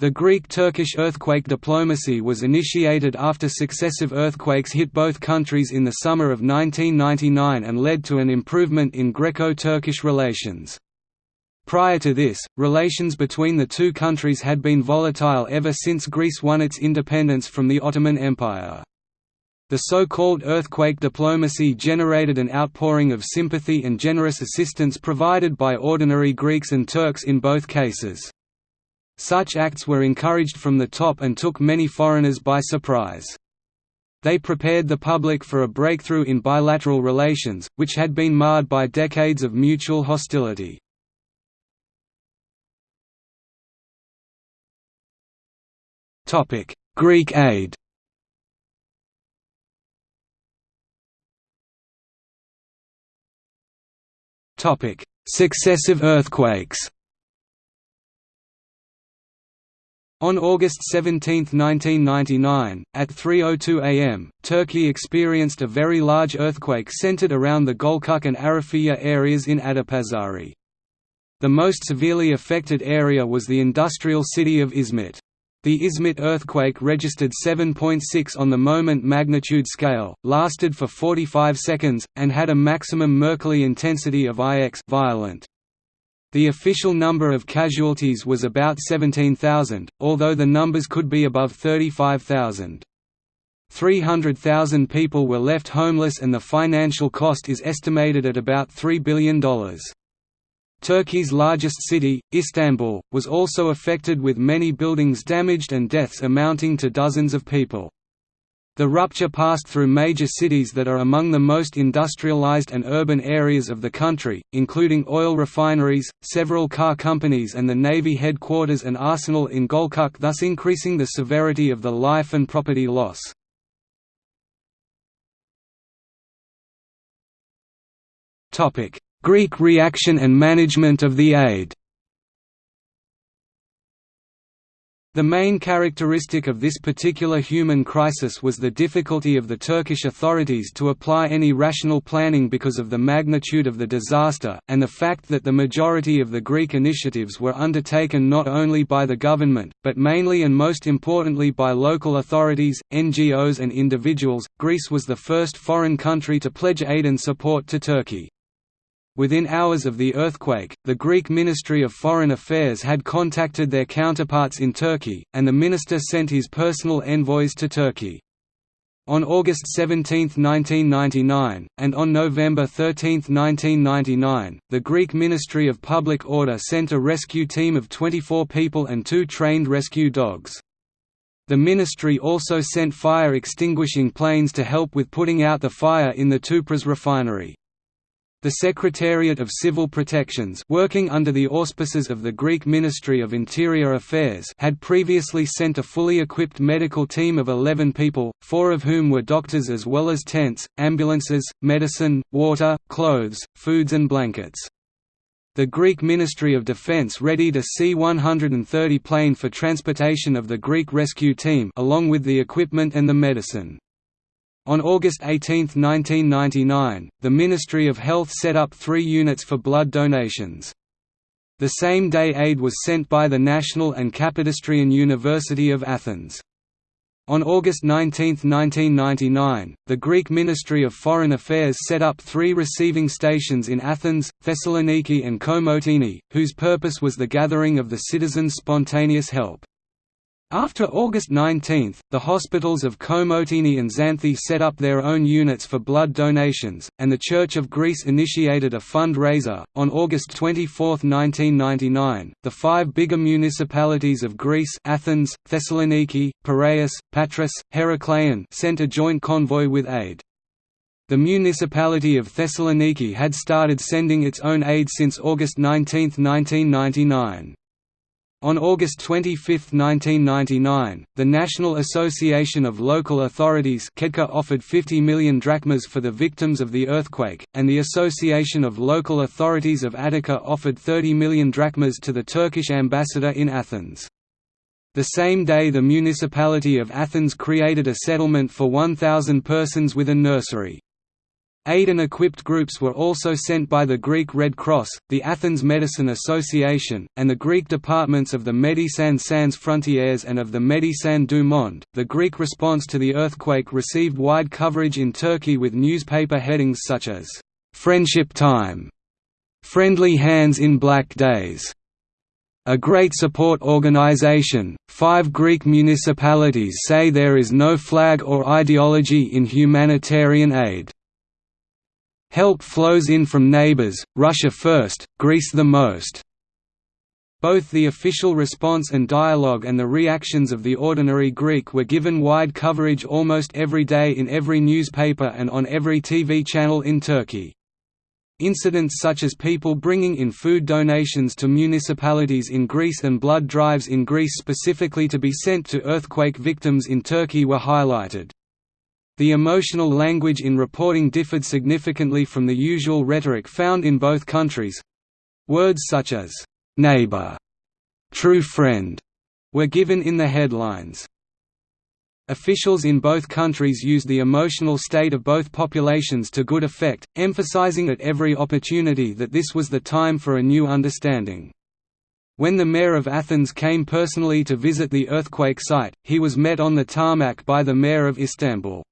The Greek-Turkish earthquake diplomacy was initiated after successive earthquakes hit both countries in the summer of 1999 and led to an improvement in Greco-Turkish relations. Prior to this, relations between the two countries had been volatile ever since Greece won its independence from the Ottoman Empire. The so-called earthquake diplomacy generated an outpouring of sympathy and generous assistance provided by ordinary Greeks and Turks in both cases. Such acts were encouraged from the top and took many foreigners by surprise. They prepared the public for a breakthrough in bilateral relations, which had been marred by decades of mutual hostility. Greek aid Successive earthquakes On August 17, 1999, at 3.02 am, Turkey experienced a very large earthquake centered around the Gölcük and Arifiye areas in Adapazari. The most severely affected area was the industrial city of Izmit. The Izmit earthquake registered 7.6 on the moment magnitude scale, lasted for 45 seconds, and had a maximum Mercalli intensity of IX violent. The official number of casualties was about 17,000, although the numbers could be above 35,000. 300,000 people were left homeless and the financial cost is estimated at about $3 billion. Turkey's largest city, Istanbul, was also affected with many buildings damaged and deaths amounting to dozens of people. The rupture passed through major cities that are among the most industrialized and urban areas of the country, including oil refineries, several car companies and the Navy headquarters and arsenal in Gölcük thus increasing the severity of the life and property loss. Greek reaction and management of the aid The main characteristic of this particular human crisis was the difficulty of the Turkish authorities to apply any rational planning because of the magnitude of the disaster, and the fact that the majority of the Greek initiatives were undertaken not only by the government, but mainly and most importantly by local authorities, NGOs and individuals. Greece was the first foreign country to pledge aid and support to Turkey. Within hours of the earthquake, the Greek Ministry of Foreign Affairs had contacted their counterparts in Turkey, and the minister sent his personal envoys to Turkey. On August 17, 1999, and on November 13, 1999, the Greek Ministry of Public Order sent a rescue team of 24 people and two trained rescue dogs. The ministry also sent fire extinguishing planes to help with putting out the fire in the Tüpraş refinery. The Secretariat of Civil Protections working under the auspices of the Greek Ministry of Interior Affairs had previously sent a fully equipped medical team of 11 people, four of whom were doctors as well as tents, ambulances, medicine, water, clothes, foods and blankets. The Greek Ministry of Defense readied a C-130 plane for transportation of the Greek rescue team along with the equipment and the medicine. On August 18, 1999, the Ministry of Health set up three units for blood donations. The same day aid was sent by the National and Kapodistrian University of Athens. On August 19, 1999, the Greek Ministry of Foreign Affairs set up three receiving stations in Athens, Thessaloniki and Komotini, whose purpose was the gathering of the citizens' spontaneous help. After August 19, the hospitals of Komotini and Xanthi set up their own units for blood donations, and the Church of Greece initiated a fundraiser. On August 24, 1999, the five bigger municipalities of Greece Athens, Thessaloniki, Piraeus, Patras, Herakleion sent a joint convoy with aid. The municipality of Thessaloniki had started sending its own aid since August 19, 1999. On August 25, 1999, the National Association of Local Authorities offered 50 million drachmas for the victims of the earthquake, and the Association of Local Authorities of Attica offered 30 million drachmas to the Turkish ambassador in Athens. The same day the municipality of Athens created a settlement for 1,000 persons with a nursery. Aid and equipped groups were also sent by the Greek Red Cross, the Athens Medicine Association, and the Greek departments of the Médecins Sans Frontières and of the Médecins du Monde. The Greek response to the earthquake received wide coverage in Turkey with newspaper headings such as, Friendship Time, Friendly Hands in Black Days, a great support organization. Five Greek municipalities say there is no flag or ideology in humanitarian aid. Help flows in from neighbors, Russia first, Greece the most. Both the official response and dialogue and the reactions of the ordinary Greek were given wide coverage almost every day in every newspaper and on every TV channel in Turkey. Incidents such as people bringing in food donations to municipalities in Greece and blood drives in Greece specifically to be sent to earthquake victims in Turkey were highlighted. The emotional language in reporting differed significantly from the usual rhetoric found in both countries. Words such as, "'neighbor'", "'true friend' were given in the headlines. Officials in both countries used the emotional state of both populations to good effect, emphasizing at every opportunity that this was the time for a new understanding. When the mayor of Athens came personally to visit the earthquake site, he was met on the tarmac by the mayor of Istanbul.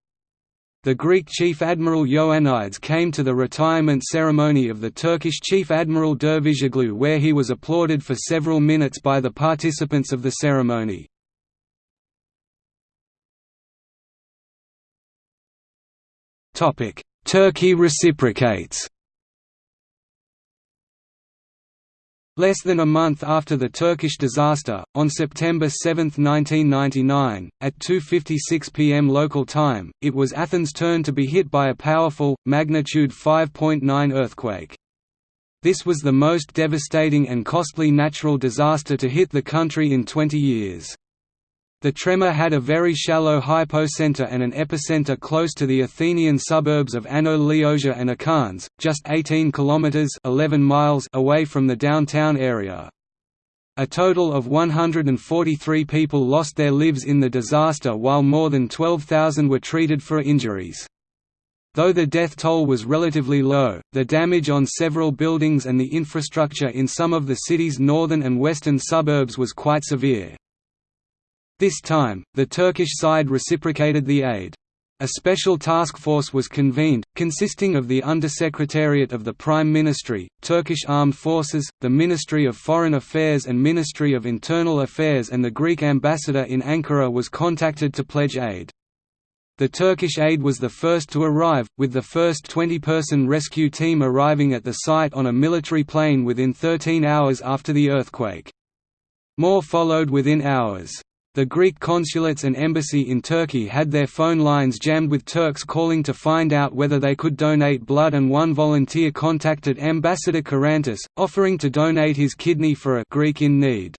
The Greek Chief Admiral Ioannidis came to the retirement ceremony of the Turkish Chief Admiral Dervishoglu where he was applauded for several minutes by the participants of the ceremony. Turkey reciprocates Less than a month after the Turkish disaster, on September 7, 1999, at 2.56 pm local time, it was Athens' turn to be hit by a powerful, magnitude 5.9 earthquake. This was the most devastating and costly natural disaster to hit the country in 20 years. The tremor had a very shallow hypocenter and an epicenter close to the Athenian suburbs of Ano Liosia and Acharnes, just 18 kilometers (11 miles) away from the downtown area. A total of 143 people lost their lives in the disaster while more than 12,000 were treated for injuries. Though the death toll was relatively low, the damage on several buildings and the infrastructure in some of the city's northern and western suburbs was quite severe. This time, the Turkish side reciprocated the aid. A special task force was convened, consisting of the Undersecretariat of the Prime Ministry, Turkish Armed Forces, the Ministry of Foreign Affairs and Ministry of Internal Affairs and the Greek ambassador in Ankara was contacted to pledge aid. The Turkish aid was the first to arrive, with the first 20-person rescue team arriving at the site on a military plane within 13 hours after the earthquake. More followed within hours. The Greek consulates and embassy in Turkey had their phone lines jammed with Turks calling to find out whether they could donate blood and one volunteer contacted Ambassador Korantis, offering to donate his kidney for a Greek in need.